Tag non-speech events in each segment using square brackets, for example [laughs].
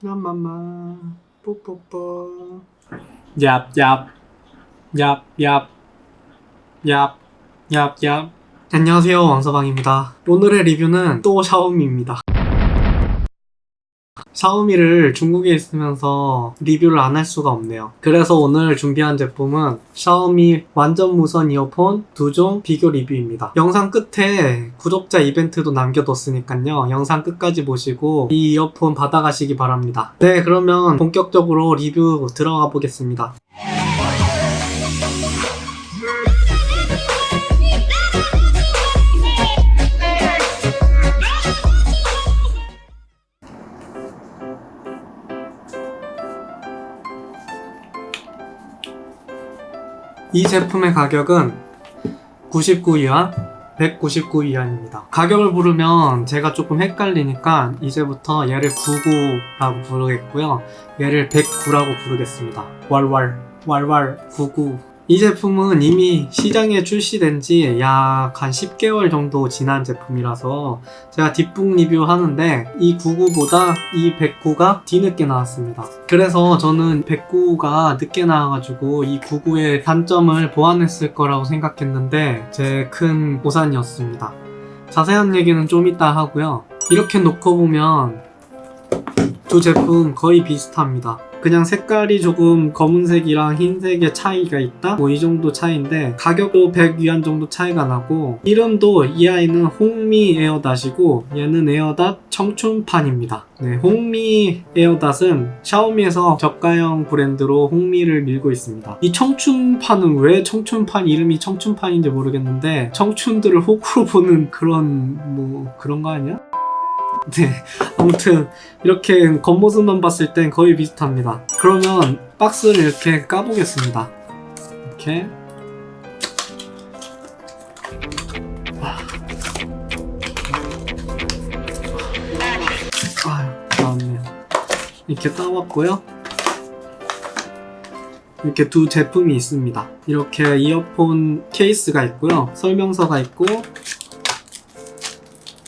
냠맘마. 뽀뽀뽀. 얍얍. 얍얍. 얍 얍얍. 안녕하세요. 왕서방입니다. 오늘의 리뷰는 또 샤오미입니다 샤오미를 중국에 있으면서 리뷰를 안 할 수가 없네요. 그래서 오늘 준비한 제품은 샤오미 완전 무선 이어폰 두 종 비교 리뷰입니다. 영상 끝에 구독자 이벤트도 남겨뒀으니까요. 영상 끝까지 보시고 이 이어폰 받아가시기 바랍니다. 네 그러면 본격적으로 리뷰 들어가 보겠습니다 이 제품의 가격은 99위안 199위안입니다. 가격을 부르면 제가 조금 헷갈리니까 이제부터 얘를 99라고 부르겠고요. 얘를 109라고 부르겠습니다. 왈왈 왈왈 99 이 제품은 이미 시장에 출시된 지 약 한 10개월 정도 지난 제품이라서 제가 뒷북 리뷰 하는데 이 99보다 이 109가 뒤늦게 나왔습니다. 그래서 저는 109가 늦게 나와가지고 이 99의 단점을 보완했을 거라고 생각했는데 제 큰 오산이었습니다. 자세한 얘기는 좀 이따 하고요. 이렇게 놓고 보면 두 제품 거의 비슷합니다. 그냥 색깔이 조금 검은색이랑 흰색의 차이가 있다? 뭐 이 정도 차이인데 가격도 100위안 정도 차이가 나고 이름도 이 아이는 홍미 에어닷이고 얘는 에어닷 청춘판입니다. 네, 홍미 에어닷은 샤오미에서 저가형 브랜드로 홍미를 밀고 있습니다. 이 청춘판은 왜 청춘판 이름이 청춘판인지 모르겠는데 청춘들을 호구로 보는 그런 뭐 그런 거 아니야? 네 아무튼 이렇게 겉모습만 봤을 땐 거의 비슷합니다. 그러면 박스를 이렇게 까보겠습니다. 이렇게. 아 나왔네요. 이렇게 따왔고요. 이렇게 두 제품이 있습니다. 이렇게 이어폰 케이스가 있고요. 설명서가 있고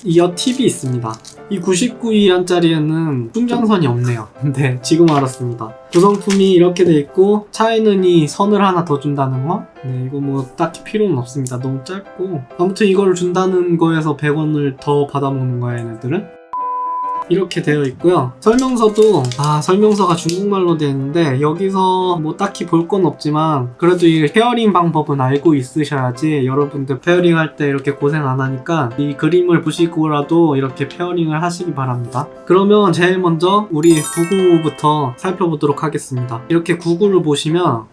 ear tip이 있습니다 이 99위안짜리에는 충전선이 없네요. [laughs] 근데 지금 알았습니다. 구성품이 이렇게 돼 있고 차에는 이 선을 하나 더 준다는 거? 네 이거 뭐 딱히 필요는 없습니다. 너무 짧고. 아무튼 이걸 준다는 거에서 100원을 더 받아먹는 거야 얘네들은 이렇게 되어 있고요. 설명서도 아 설명서가 중국말로 되어 있는데 여기서 뭐 딱히 볼 건 없지만 그래도 이 pairing 방법은 알고 있으셔야지 여러분들 pairing 할 때 이렇게 고생 안 하니까 이 그림을 보시고라도 이렇게 pairing을 하시기 바랍니다. 그러면 제일 먼저 우리 99부터 살펴보도록 하겠습니다. 이렇게 99를 보시면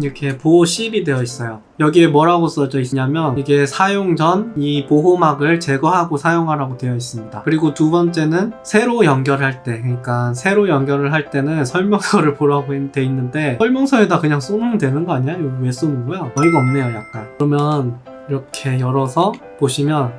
이렇게 보호 실이 되어 있어요 여기에 뭐라고 써져 있냐면 이게 사용 전 이 보호막을 제거하고 사용하라고 되어 있습니다 그리고 두 번째는 새로 연결할 때 그러니까 새로 연결을 할 때는 설명서를 [laughs] 보라고 돼 있는데 설명서에다 그냥 쏘면 되는 거 아니야? 이거 왜 쏘는 거야? 어이가 없네요 약간 그러면 이렇게 열어서 보시면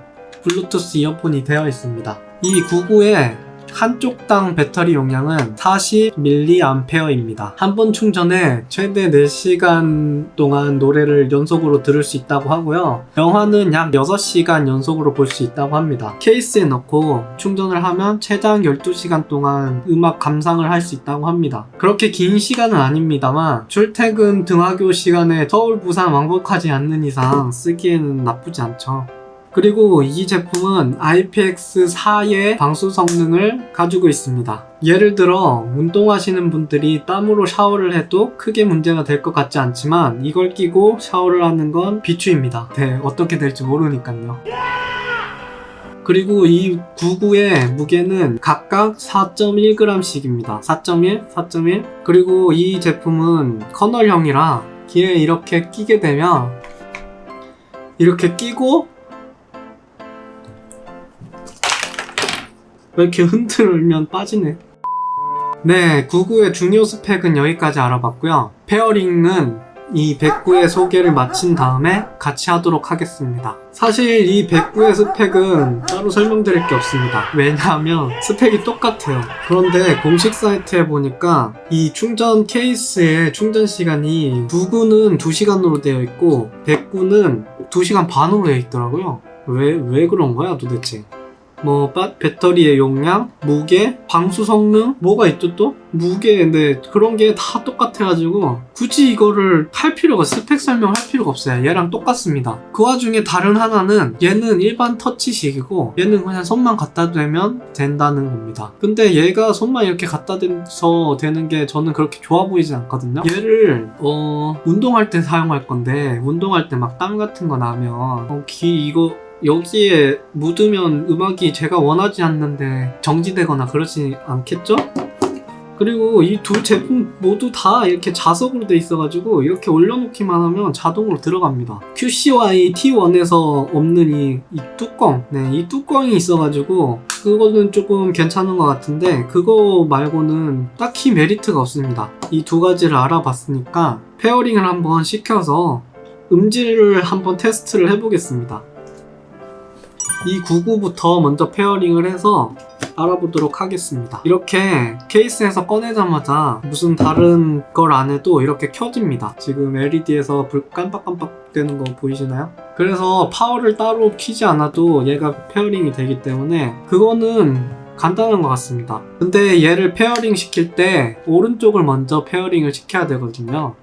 블루투스 이어폰이 되어 있습니다 이 99에 한쪽 당 배터리 용량은 40mAh입니다. 한 번 충전에 최대 4시간 동안 노래를 연속으로 들을 수 있다고 하고요. 영화는 약 6시간 연속으로 볼 수 있다고 합니다. 케이스에 넣고 충전을 하면 최장 12시간 동안 음악 감상을 할 수 있다고 합니다. 그렇게 긴 시간은 아닙니다만 출퇴근 등하교 시간에 서울, 부산 왕복하지 않는 이상 쓰기에는 나쁘지 않죠. 그리고 이 제품은 IPX4의 방수 성능을 가지고 있습니다. 예를 들어 운동하시는 분들이 땀으로 샤워를 해도 크게 문제가 될 것 같지 않지만 이걸 끼고 샤워를 하는 건 비추입니다. 네, 어떻게 될지 모르니까요. 그리고 이 99의 무게는 각각 4.1g씩입니다. 4.1, 4.1 그리고 이 제품은 커널형이라 귀에 이렇게 끼게 되면 이렇게 끼고 왜 이렇게 흔들면 빠지네? 네 99의 중요 스펙은 여기까지 알아봤고요. 페어링은 이 109의 소개를 마친 다음에 같이 하도록 하겠습니다. 사실 이 109의 스펙은 따로 설명드릴 게 없습니다. 왜냐하면 스펙이 똑같아요. 그런데 공식 사이트에 보니까 이 충전 케이스의 충전 시간이 99는 2시간으로 되어 있고 109는 2시간 반으로 되어 있더라고요. 왜, 왜 그런 거야 도대체 뭐 바- 배터리의 용량, 무게, 방수 성능 뭐가 있죠 또? 무게 네 그런 게 다 똑같아가지고 굳이 이거를 할 필요가 스펙 설명할 필요가 없어요. 얘랑 똑같습니다. 그 와중에 다른 하나는 얘는 일반 터치식이고 얘는 그냥 손만 갖다 대면 된다는 겁니다. 근데 얘가 손만 이렇게 갖다 대서 되는 게 저는 그렇게 좋아 보이지 않거든요. 얘를 어 운동할 때 사용할 건데 운동할 때 막 땀 같은 거 나면 어, 귀 이거 여기에 묻으면 음악이 제가 원하지 않는데 정지되거나 그러지 않겠죠? 그리고 이 두 제품 모두 다 이렇게 자석으로 돼 있어가지고 이렇게 올려놓기만 하면 자동으로 들어갑니다. QCY T1에서 없는 이, 이 뚜껑, 네, 이 뚜껑이 있어가지고 그거는 조금 괜찮은 것 같은데 그거 말고는 딱히 메리트가 없습니다. 이 두 가지를 알아봤으니까 pairing을 한번 시켜서 음질을 한번 테스트를 해보겠습니다. 이 99부터 먼저 pairing을 해서 알아보도록 하겠습니다. 이렇게 케이스에서 꺼내자마자 무슨 다른 걸 안 해도 이렇게 켜집니다. 지금 LED에서 불 깜빡깜빡 되는 거 보이시나요? 그래서 파워를 따로 키지 않아도 얘가 pairing이 되기 때문에 그거는 간단한 것 같습니다. 근데 얘를 pairing 시킬 때 오른쪽을 먼저 pairing을 시켜야 되거든요.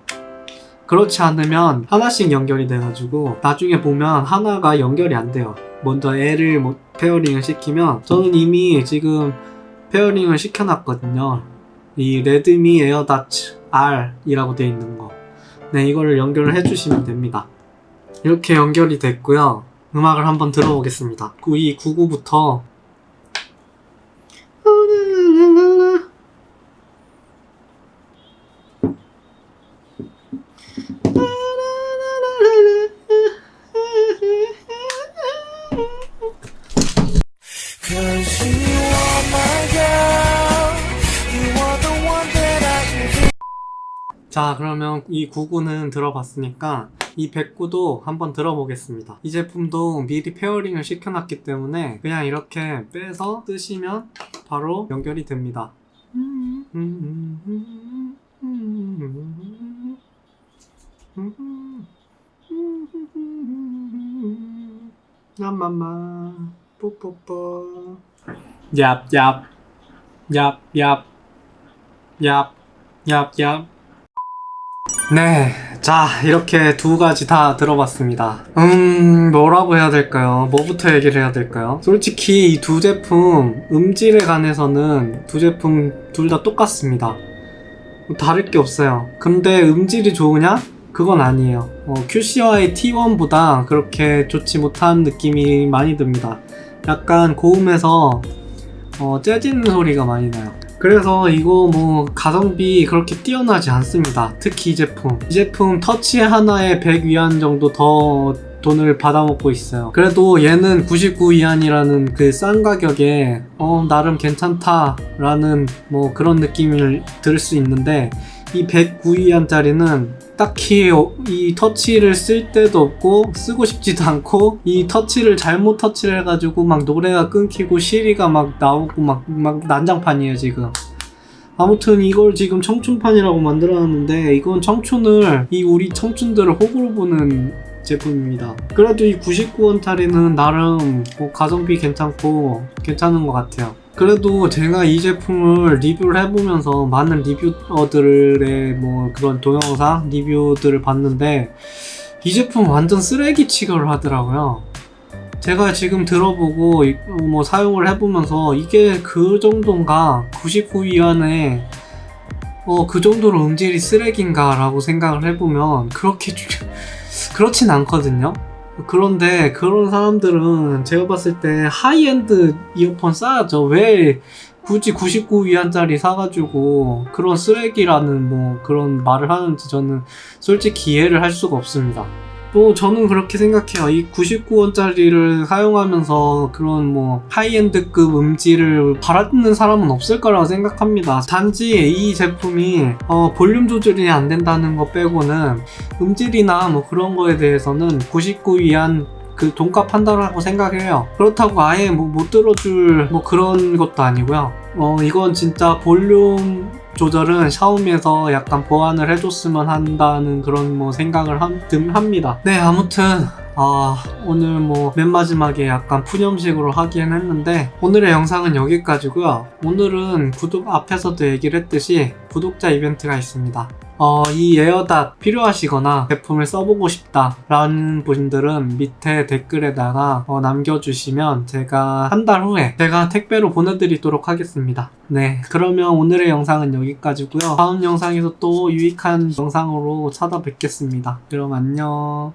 그렇지 않으면 하나씩 연결이 돼가지고 나중에 보면 하나가 연결이 안 돼요. 먼저 L을 뭐 pairing을 시키면 저는 이미 지금 pairing을 시켜놨거든요. 이 Redmi AirDots R이라고 되어 있는 거. 네, 이거를 연결을 해주시면 됩니다. 이렇게 연결이 됐고요. 음악을 한번 들어보겠습니다. 이 99부터 자, 그러면 이 99는 들어봤으니까 이 109도 한번 들어보겠습니다. 이 제품도 미리 pairing을 시켜놨기 때문에 그냥 이렇게 빼서 쓰시면 바로 연결이 됩니다. 야마마 뽀뽀뽀. 얍얍 얍얍 얍. 얍 얍 네, 자 이렇게 두 가지 다 들어봤습니다. 음, 뭐라고 해야 될까요? 뭐부터 얘기를 해야 될까요? 솔직히 이 두 제품 음질에 관해서는 두 제품 둘 다 똑같습니다. 뭐 다를 게 없어요. 근데 음질이 좋으냐? 그건 아니에요. 어, QCY T1보다 그렇게 좋지 못한 느낌이 많이 듭니다. 약간 고음에서 어, 재지는 소리가 많이 나요. 그래서 이거 뭐 가성비 그렇게 뛰어나지 않습니다. 특히 이 제품. 이 제품 터치 하나에 100위안 정도 더 돈을 받아먹고 있어요. 그래도 얘는 99위안이라는 그 싼 가격에 어 나름 괜찮다 라는 뭐 그런 느낌을 들을 수 있는데 이 109위안짜리는 딱히 어, 이 터치를 쓸 때도 없고 쓰고 싶지도 않고 이 터치를 잘못 터치를 해가지고 막 노래가 끊기고 시리가 막 나오고 막, 막 난장판이에요 지금. 아무튼 이걸 지금 청춘판이라고 만들어놨는데 이건 청춘을 이 우리 청춘들을 호구로 보는 제품입니다. 그래도 이 99원짜리는 나름 뭐 가성비 괜찮고 괜찮은 것 같아요 그래도 제가 이 제품을 리뷰를 해보면서 많은 리뷰어들의 뭐 그런 동영상 리뷰들을 봤는데 이 제품 완전 쓰레기 취급을 하더라고요. 제가 지금 들어보고 이- 뭐 사용을 해보면서 이게 그 정도인가 99위안에 어 그 정도로 음질이 쓰레기인가 라고 생각을 해보면 그렇게 주- [laughs] 그렇진 않거든요. 그런데 그런 사람들은 제가 봤을 때 하이엔드 이어폰 사야죠. 왜 굳이 99위안짜리 사가지고 그런 쓰레기라는 뭐 그런 말을 하는지 저는 솔직히 이해를 할 수가 없습니다. 또 저는 그렇게 생각해요. 이 99원짜리를 사용하면서 그런 뭐 high-end급 음질을 바라는 사람은 없을 거라고 생각합니다. 단지 이 제품이 어, 볼륨 조절이 안 된다는 거 빼고는 음질이나 뭐 그런 거에 대해서는 99위안 그 돈값 한다라고 생각해요. 그렇다고 아예 뭐 못 들어줄 뭐 그런 것도 아니고요. 어 이건 진짜 볼륨 조절은 샤오미에서 약간 보완을 해줬으면 한다는 그런 뭐 생각을 함, 듭- 합니다. 네 아무튼 아, 오늘 뭐 맨 마지막에 약간 푸념식으로 하긴 했는데 오늘의 영상은 여기까지고요. 오늘은 구독 앞에서도 얘기를 했듯이 구독자 이벤트가 있습니다. 어, 이 에어닷 필요하시거나 제품을 써보고 싶다 라는 분들은 밑에 댓글에다가 어, 남겨주시면 제가 한 달 후에 제가 택배로 보내드리도록 하겠습니다. 네, 그러면 오늘의 영상은 여기까지고요. 다음 영상에서 또 유익한 영상으로 찾아뵙겠습니다. 그럼 안녕.